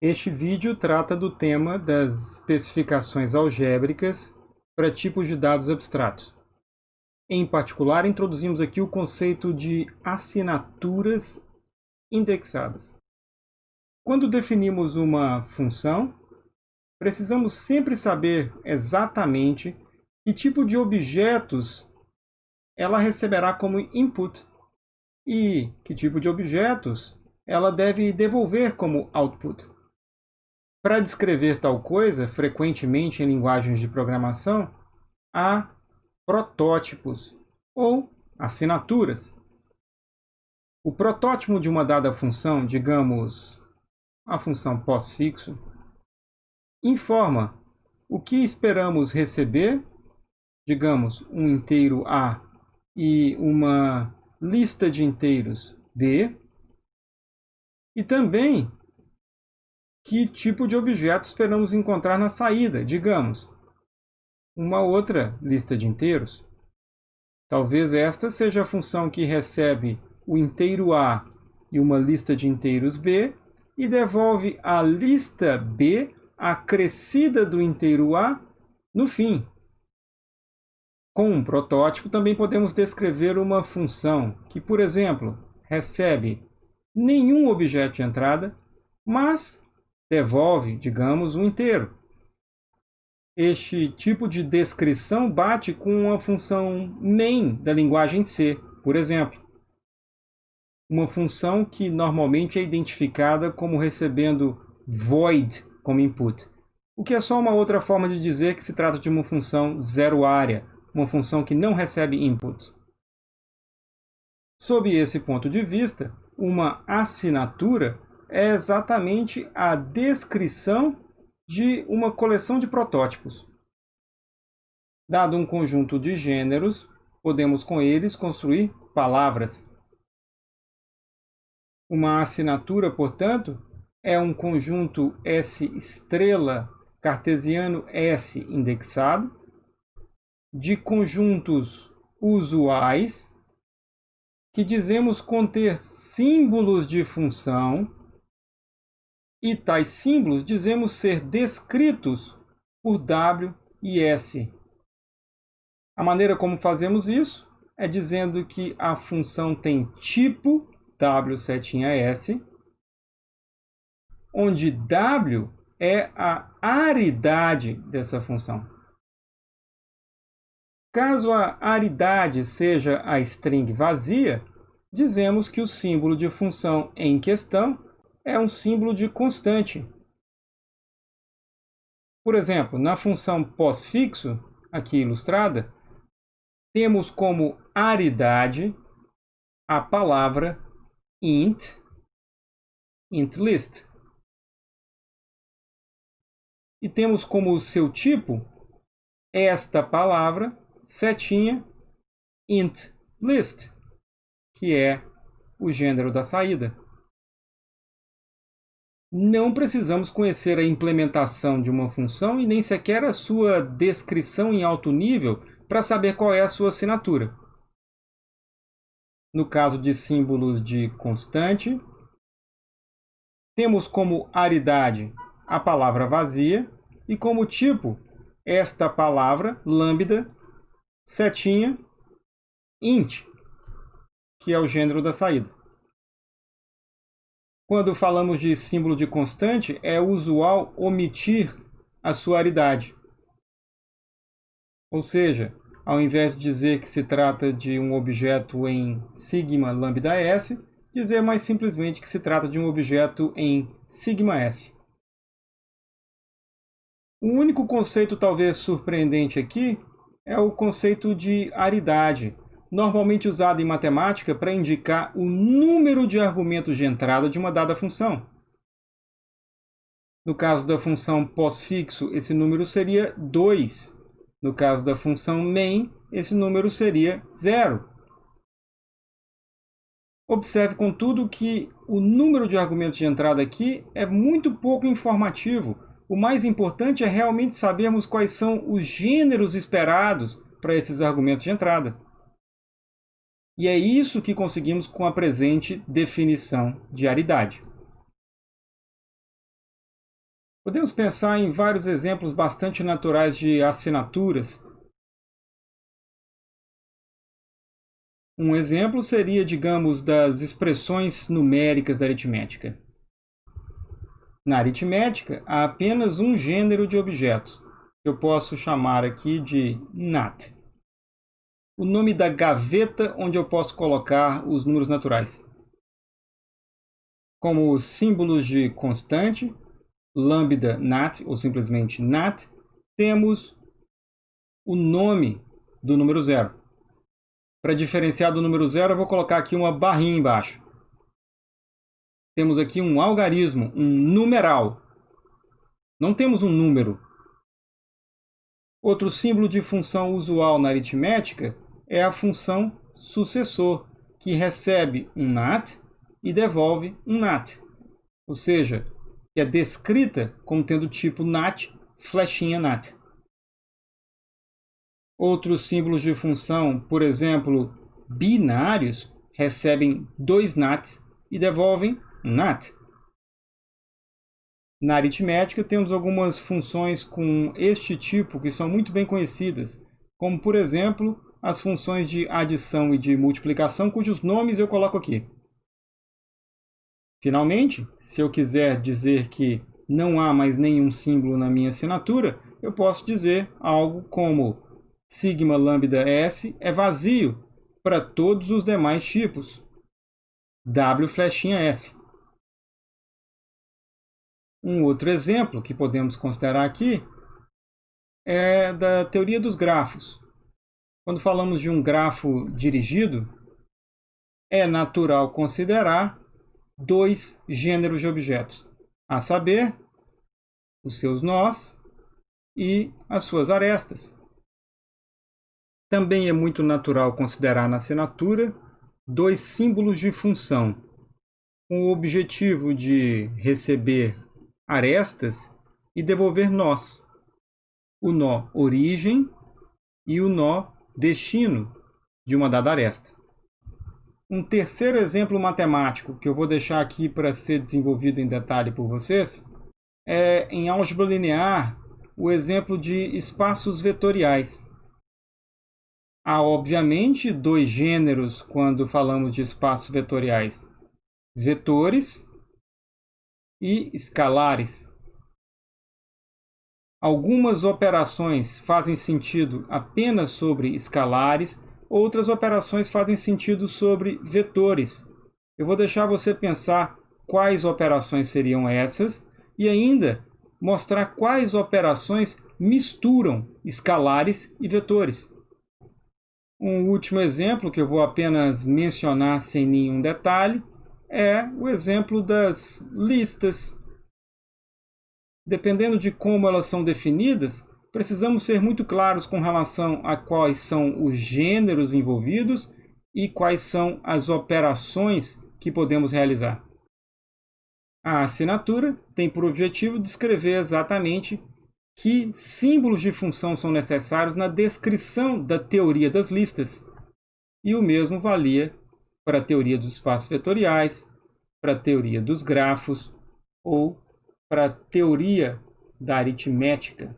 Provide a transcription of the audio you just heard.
Este vídeo trata do tema das especificações algébricas para tipos de dados abstratos. Em particular, introduzimos aqui o conceito de assinaturas indexadas. Quando definimos uma função, precisamos sempre saber exatamente que tipo de objetos ela receberá como input e que tipo de objetos ela deve devolver como output. Para descrever tal coisa, frequentemente em linguagens de programação, há protótipos ou assinaturas. O protótipo de uma dada função, digamos, a função pós-fixo, informa o que esperamos receber, digamos, um inteiro A e uma lista de inteiros B, e também que tipo de objeto esperamos encontrar na saída, digamos, uma outra lista de inteiros. Talvez esta seja a função que recebe o inteiro A e uma lista de inteiros B e devolve a lista B acrescida do inteiro A no fim. Com um protótipo, também podemos descrever uma função que, por exemplo, recebe nenhum objeto de entrada, mas devolve, digamos, um inteiro. Este tipo de descrição bate com a função main da linguagem C, por exemplo. Uma função que normalmente é identificada como recebendo void como input, o que é só uma outra forma de dizer que se trata de uma função zero área, uma função que não recebe inputs. Sob esse ponto de vista, uma assinatura é exatamente a descrição de uma coleção de protótipos. Dado um conjunto de gêneros, podemos com eles construir palavras. Uma assinatura, portanto, é um conjunto S estrela cartesiano S indexado de conjuntos usuais que dizemos conter símbolos de função e tais símbolos dizemos ser descritos por W e S. A maneira como fazemos isso é dizendo que a função tem tipo W setinha S, onde W é a aridade dessa função. Caso a aridade seja a string vazia, dizemos que o símbolo de função em questão é um símbolo de constante. Por exemplo, na função pós-fixo, aqui ilustrada, temos como aridade a palavra int, intlist. E temos como seu tipo esta palavra, setinha, intlist, que é o gênero da saída não precisamos conhecer a implementação de uma função e nem sequer a sua descrição em alto nível para saber qual é a sua assinatura. No caso de símbolos de constante, temos como aridade a palavra vazia e como tipo esta palavra, lambda, setinha, int, que é o gênero da saída. Quando falamos de símbolo de constante, é usual omitir a sua aridade. Ou seja, ao invés de dizer que se trata de um objeto em sigma lambda s, dizer mais simplesmente que se trata de um objeto em sigma s. O único conceito talvez surpreendente aqui é o conceito de aridade, normalmente usado em matemática para indicar o número de argumentos de entrada de uma dada função. No caso da função pós-fixo, esse número seria 2. No caso da função main, esse número seria 0. Observe, contudo, que o número de argumentos de entrada aqui é muito pouco informativo. O mais importante é realmente sabermos quais são os gêneros esperados para esses argumentos de entrada. E é isso que conseguimos com a presente definição de aridade. Podemos pensar em vários exemplos bastante naturais de assinaturas. Um exemplo seria, digamos, das expressões numéricas da aritmética. Na aritmética, há apenas um gênero de objetos, que eu posso chamar aqui de NAT. O nome da gaveta onde eu posso colocar os números naturais. Como símbolos de constante, lambda nat, ou simplesmente nat, temos o nome do número zero. Para diferenciar do número zero, eu vou colocar aqui uma barrinha embaixo temos aqui um algarismo, um numeral. Não temos um número. Outro símbolo de função usual na aritmética é a função sucessor, que recebe um nat e devolve um nat. Ou seja, que é descrita como tendo tipo nat, flechinha nat. Outros símbolos de função, por exemplo, binários, recebem dois nats e devolvem NAT. Na aritmética, temos algumas funções com este tipo que são muito bem conhecidas, como, por exemplo, as funções de adição e de multiplicação, cujos nomes eu coloco aqui. Finalmente, se eu quiser dizer que não há mais nenhum símbolo na minha assinatura, eu posso dizer algo como sigma lambda s é vazio para todos os demais tipos. W flechinha s. Um outro exemplo que podemos considerar aqui é da teoria dos grafos. Quando falamos de um grafo dirigido, é natural considerar dois gêneros de objetos, a saber, os seus nós e as suas arestas. Também é muito natural considerar na assinatura dois símbolos de função, com o objetivo de receber arestas e devolver nós. O nó origem e o nó destino de uma dada aresta. Um terceiro exemplo matemático que eu vou deixar aqui para ser desenvolvido em detalhe por vocês é em álgebra linear o exemplo de espaços vetoriais. Há, obviamente, dois gêneros quando falamos de espaços vetoriais: vetores e escalares. Algumas operações fazem sentido apenas sobre escalares, outras operações fazem sentido sobre vetores. Eu vou deixar você pensar quais operações seriam essas e ainda mostrar quais operações misturam escalares e vetores. Um último exemplo que eu vou apenas mencionar sem nenhum detalhe é o exemplo das listas. Dependendo de como elas são definidas, precisamos ser muito claros com relação a quais são os gêneros envolvidos e quais são as operações que podemos realizar. A assinatura tem por objetivo descrever exatamente que símbolos de função são necessários na descrição da teoria das listas. E o mesmo valia para a teoria dos espaços vetoriais, para a teoria dos grafos ou para a teoria da aritmética.